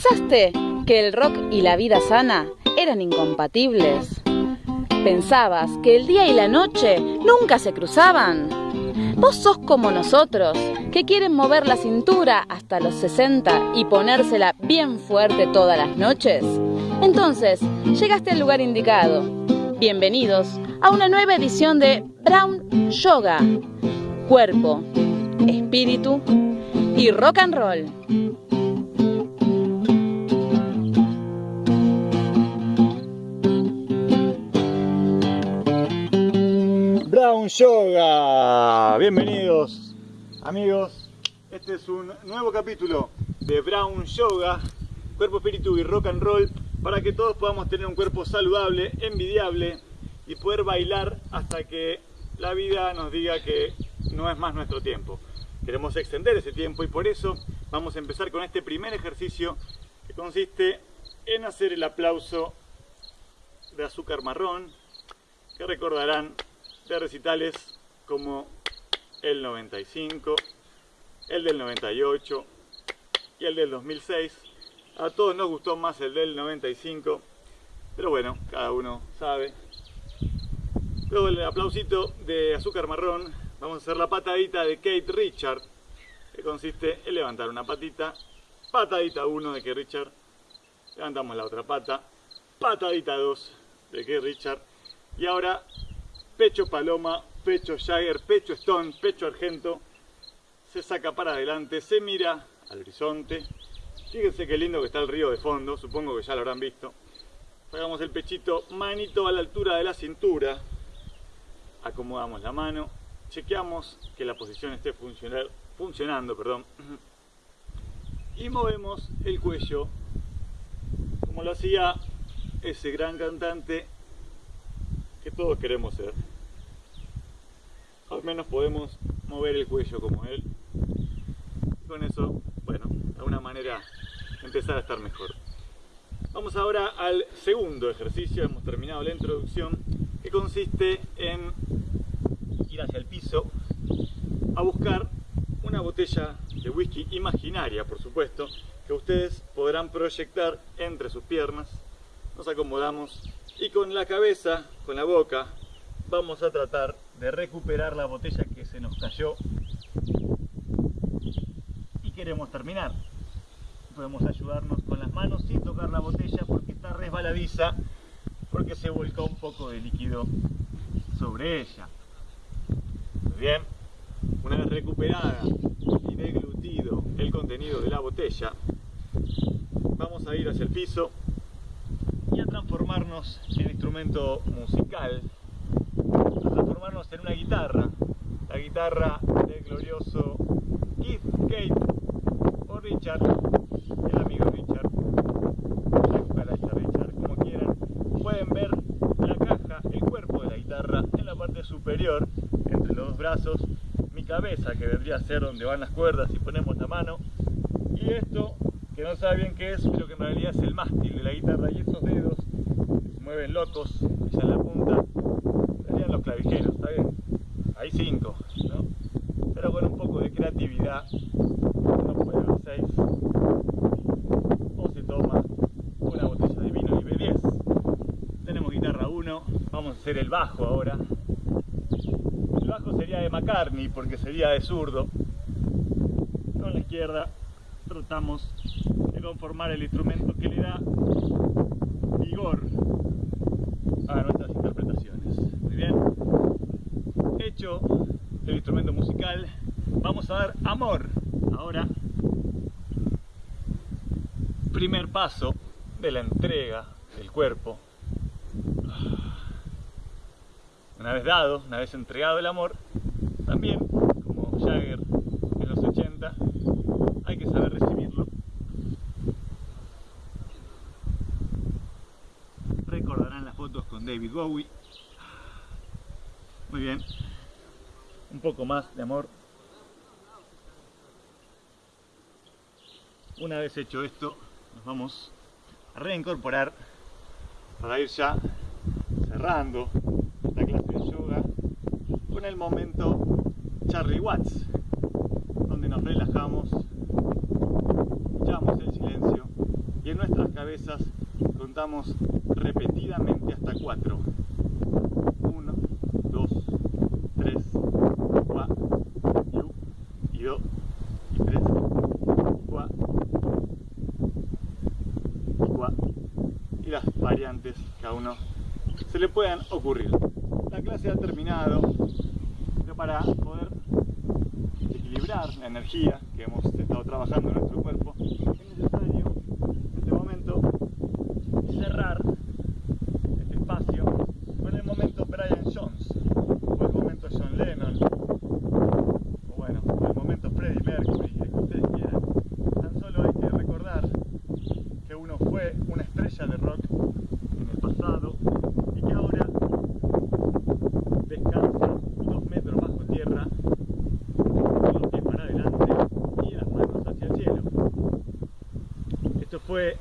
¿Pensaste que el rock y la vida sana eran incompatibles? ¿Pensabas que el día y la noche nunca se cruzaban? Vos sos como nosotros, que quieren mover la cintura hasta los 60 y ponérsela bien fuerte todas las noches. Entonces, llegaste al lugar indicado. Bienvenidos a una nueva edición de Brown Yoga. Cuerpo, espíritu y rock and roll. Yoga. Bienvenidos amigos. Este es un nuevo capítulo de Brown Yoga, cuerpo, espíritu y rock and roll para que todos podamos tener un cuerpo saludable, envidiable y poder bailar hasta que la vida nos diga que no es más nuestro tiempo. Queremos extender ese tiempo y por eso vamos a empezar con este primer ejercicio que consiste en hacer el aplauso de azúcar marrón que recordarán de recitales como el 95, el del 98 y el del 2006. A todos nos gustó más el del 95, pero bueno, cada uno sabe. Luego el aplausito de azúcar marrón, vamos a hacer la patadita de Kate Richard, que consiste en levantar una patita, patadita 1 de Kate Richard, levantamos la otra pata, patadita 2 de Kate Richard, y ahora pecho paloma, pecho Jagger, pecho Stone, pecho argento, se saca para adelante, se mira al horizonte. Fíjense qué lindo que está el río de fondo, supongo que ya lo habrán visto. Sacamos el pechito, manito a la altura de la cintura, acomodamos la mano, chequeamos que la posición esté funcionando, perdón, y movemos el cuello como lo hacía ese gran cantante todos queremos ser. Al menos podemos mover el cuello como él. Con eso, bueno, de alguna manera empezar a estar mejor. Vamos ahora al segundo ejercicio, hemos terminado la introducción, que consiste en ir hacia el piso a buscar una botella de whisky imaginaria, por supuesto, que ustedes podrán proyectar entre sus piernas. Nos acomodamos y con la cabeza, con la boca, vamos a tratar de recuperar la botella que se nos cayó y queremos terminar. Podemos ayudarnos con las manos sin tocar la botella porque está resbaladiza, porque se volcó un poco de líquido sobre ella. Muy bien, una vez recuperada y deglutido el contenido de la botella, vamos a ir hacia el piso transformarnos en instrumento musical, a transformarnos en una guitarra, la guitarra del glorioso Keith Kate o Richard, el amigo Richard, la cucaracha Richard, como quieran. Pueden ver la caja, el cuerpo de la guitarra en la parte superior, entre los dos brazos, mi cabeza que vendría a ser donde van las cuerdas y ponemos la mano, y esto que no sabe bien qué es, pero que en realidad es el mástil de la guitarra y esos dedos mueven locos, ya en la punta, serían los clavijeros, ¿está bien? Hay cinco. Pero con un poco de creatividad uno puede ver seis o se toma una botella de vino y b 10. Tenemos guitarra 1, vamos a hacer el bajo ahora. El bajo sería de McCartney porque sería de zurdo. Con la izquierda tratamos de conformar el instrumento que le da vigor a nuestras interpretaciones. Muy bien. Hecho el instrumento musical, vamos a dar amor. Ahora, primer paso de la entrega del cuerpo. Una vez dado, una vez entregado el amor, también, como Jagger en los 80, hay que saber recibirlo. Recordarán las fotos David Bowie. Muy bien. Un poco más de amor. Una vez hecho esto, nos vamos a reincorporar para ir ya cerrando la clase de yoga con el momento Charlie Watts, donde nos relajamos, echamos el silencio contamos repetidamente hasta 4. 1, 2, 3, 4, y 2, y 3, 4, y 4, y las variantes que a uno se le puedan ocurrir. La clase ha terminado, pero para poder equilibrar la energía que hemos estado trabajando en nuestro cuerpo, es necesario en este momento cerrar este espacio con el momento Brian Jones, o el momento John Lennon, o bueno, o el momento Freddie Mercury, el que ustedes quieran. Tan solo hay que recordar que uno fue una estrella de rock en el pasado y que ahora descansa dos metros bajo tierra, con los pies para adelante y las manos hacia el cielo. Esto fue